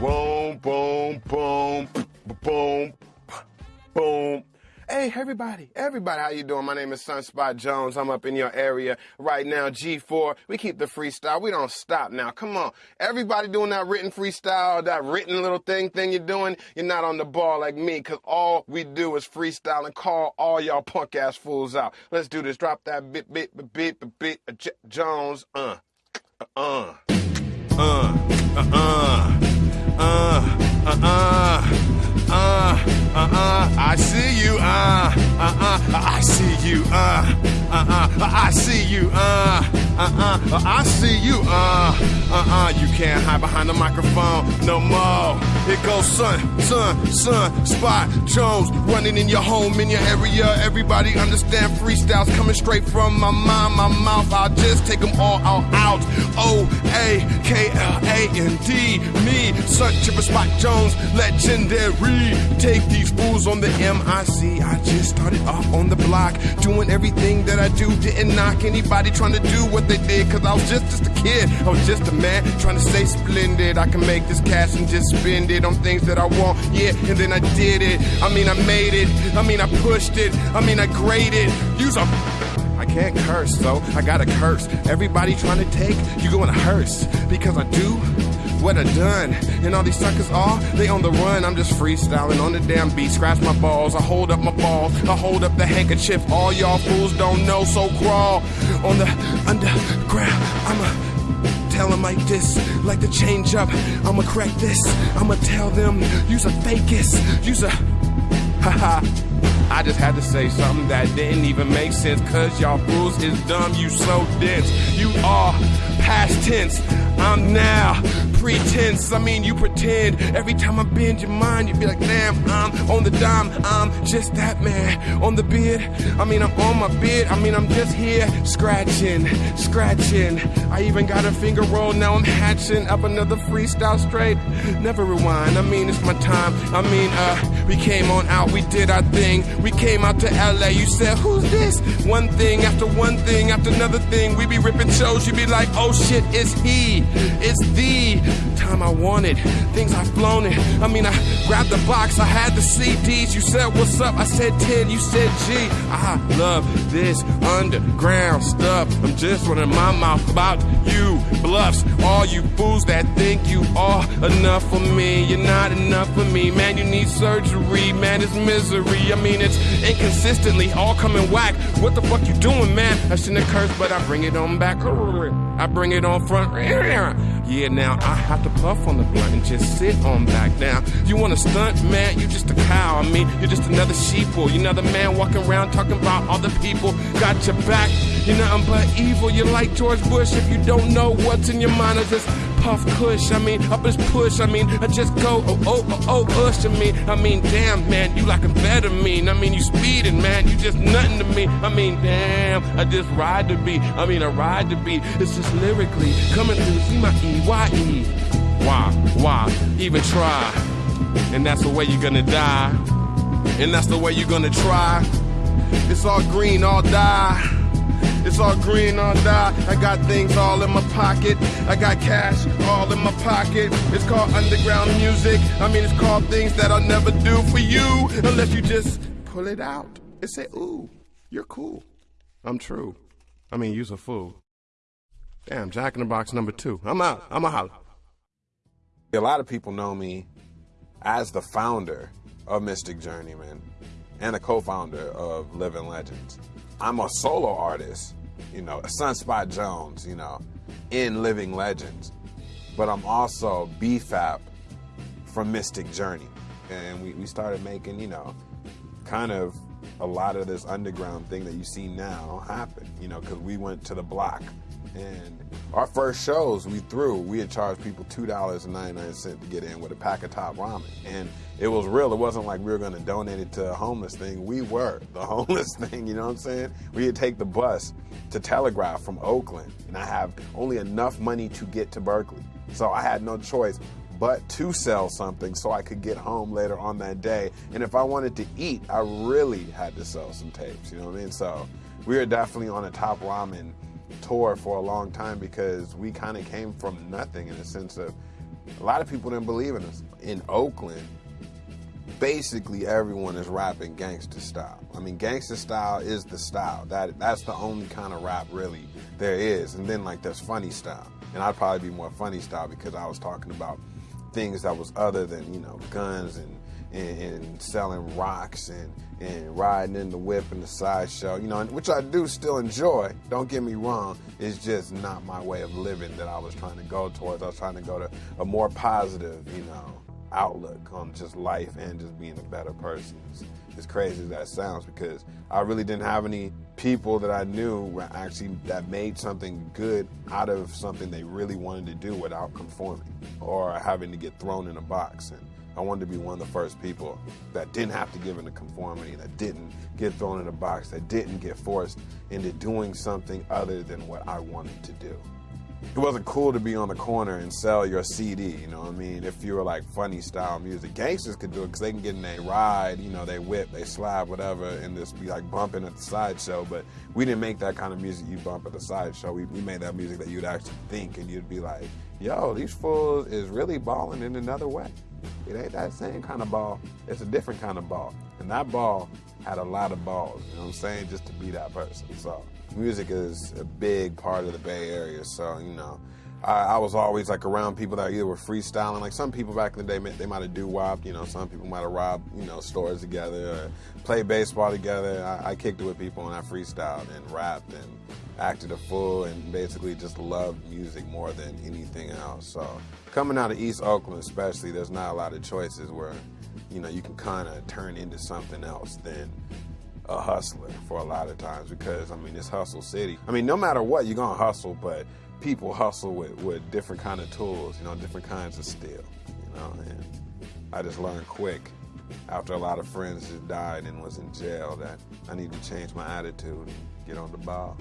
boom, boom, boom, boom. Boom. Hey, everybody, everybody, how you doing? My name is Sunspot Jonz. I'm up in your area right now, G4. We keep the freestyle. We don't stop now. Come on. Everybody doing that written freestyle, that written little thing thing you're doing, you're not on the ball like me, because all we do is freestyle and call all y'all punk ass fools out. Let's do this. Drop that bit, bit, bit, bit, bit, bit, uh, Jonz. Uh, uh, uh, uh, uh, uh, uh, uh, uh, I see you, uh, uh, uh, I see you, uh, uh, uh, I see you, uh, uh, uh, I see you, uh, uh, uh, you can't hide behind the microphone no more. It goes son, son, son, Spot Jonz, running in your home, in your area. Everybody understand freestyles coming straight from my mind, my mouth. I'll just take them all out, out. Spot Jonz, legendary. Take these fools on the MIC. I just started off on the block, doing everything that I do. Didn't knock anybody trying to do what they did, cause I was just, just a kid. I was just a man trying to stay splendid. I can make this cash and just spend it on things that I want. Yeah, and then I did it. I mean, I made it. I mean, I pushed it. I mean, I graded. Use a. I can't curse, so I gotta curse. Everybody trying to take, you go in a hearse. Because I do what I done. And all these suckers are, they on the run. I'm just freestyling on the damn beat. Scratch my balls, I hold up my balls, I hold up the handkerchief. All y'all fools don't know, so crawl on the underground. I'ma tell them like this, like the change up. I'ma crack this, I'ma tell them, use a fakest, use a. I just had to say something that didn't even make sense. Cause y'all fools is dumb, you so dense. You are past tense. I'm now pretense. I mean, you pretend every time I bend your mind, you be like, damn, I'm on the dime. I'm just that man on the bid. I mean, I'm on my bid. I mean, I'm just here scratching, scratching. I even got a finger roll. Now I'm hatching up another freestyle straight. Never rewind. I mean, it's my time. I mean, uh, we came on out, we did our thing. We came out to LA. You said, who's this? One thing after one thing after another thing. We be ripping shows. You be like, oh shit, it's he. It's the time I wanted. Things I've blown it. I mean, I grabbed the box. I had the CDs. You said, what's up? I said 10. You said G. I love this underground stuff. I'm just running my mouth about you bluffs. All you fools that think you are enough for me. You're not enough for me. Man, you need surgery. Man, it's misery. I mean, it's inconsistently all coming whack. What the fuck you doing, man? I shouldn't have cursed, but I bring it on back. I bring it on front. Yeah, now I have to puff on the blunt and just sit on back. Now, you want to stunt, man? You just a cow. I mean, you're just another sheeple. You're another man walking around talking about other people. Got your back. You're nothing but evil. You're like George Bush. If you don't know what's in your mind, just puff kush. I mean, up his push. I mean, I just go oh oh oh oh ush. I mean, I mean, damn man, you like a better mean. I mean, you speeding, man. You just nothing to me. I mean, damn, I just ride the beat. I mean, I ride the beat. It's just lyrically coming through. See my E Y E. Why, why even try? And that's the way you're gonna die. And that's the way you're gonna try. It's all green, all die. It's all green, on die. I got things all in my pocket. I got cash all in my pocket. It's called underground music. I mean, it's called things that I'll never do for you unless you just pull it out and say, ooh, you're cool. I'm true. I mean, you's a fool. Damn, Jack in the Box number two. I'm out. I'm a holler. A lot of people know me as the founder of Mystik Journeymen and a co-founder of Living Legends. I'm a solo artist, you know, Sunspot Jonz, you know, in Living Legends, but I'm also BFAP from Mystik Journey. And we, we started making, you know, kind of a lot of this underground thing that you see now happen, you know, because we went to the block. And our first shows we threw, we had charged people $2.99 to get in with a pack of top ramen. And it was real. It wasn't like we were going to donate it to a homeless thing. We were the homeless thing, you know what I'm saying? We would take the bus to Telegraph from Oakland, and I have only enough money to get to Berkeley. So I had no choice but to sell something so I could get home later on that day. And if I wanted to eat, I really had to sell some tapes, you know what I mean? So we were definitely on a top ramen tour for a long time because we kind of came from nothing in the sense of a lot of people didn't believe in us. In Oakland, basically everyone is rapping gangster style. I mean, gangster style is the style. That that's the only kind of rap really there is. And then like there's funny style, and I'd probably be more funny style because I was talking about things that was other than you know guns and and, and selling rocks and and riding in the whip and the sideshow, you know, which I do still enjoy. Don't get me wrong. It's just not my way of living that I was trying to go towards. I was trying to go to a more positive, you know, outlook on just life and just being a better person. It's, as crazy as that sounds, because I really didn't have any people that I knew actually that made something good out of something they really wanted to do without conforming or having to get thrown in a box. And I wanted to be one of the first people that didn't have to give into conformity, that didn't get thrown in a box, that didn't get forced into doing something other than what I wanted to do it wasn't cool to be on the corner and sell your CD, you know what I mean? If you were like funny style music. Gangsters could do it because they can get in a ride, you know, they whip, they slap, whatever, and just be like bumping at the sideshow. But we didn't make that kind of music you bump at the sideshow. We, we made that music that you'd actually think and you'd be like, yo, these fools is really balling in another way. It ain't that same kind of ball. It's a different kind of ball. And that ball had a lot of balls, you know what I'm saying, just to be that person. So music is a big part of the Bay Area. So, you know, I, I, was always like around people that either were freestyling. Like some people back in the day, they might have do wop. You know, some people might have robbed, you know, stores together or played baseball together. I, I kicked it with people and I freestyled and rapped and acted a fool and basically just loved music more than anything else. So coming out of East Oakland, especially, there's not a lot of choices where, you know, you can kind of turn into something else than a hustler for a lot of times because I mean it's hustle city. I mean no matter what you're gonna hustle, but people hustle with, with different kind of tools, you know, different kinds of steel, you know. And I just learned quick after a lot of friends just died and was in jail that I need to change my attitude and get on the ball.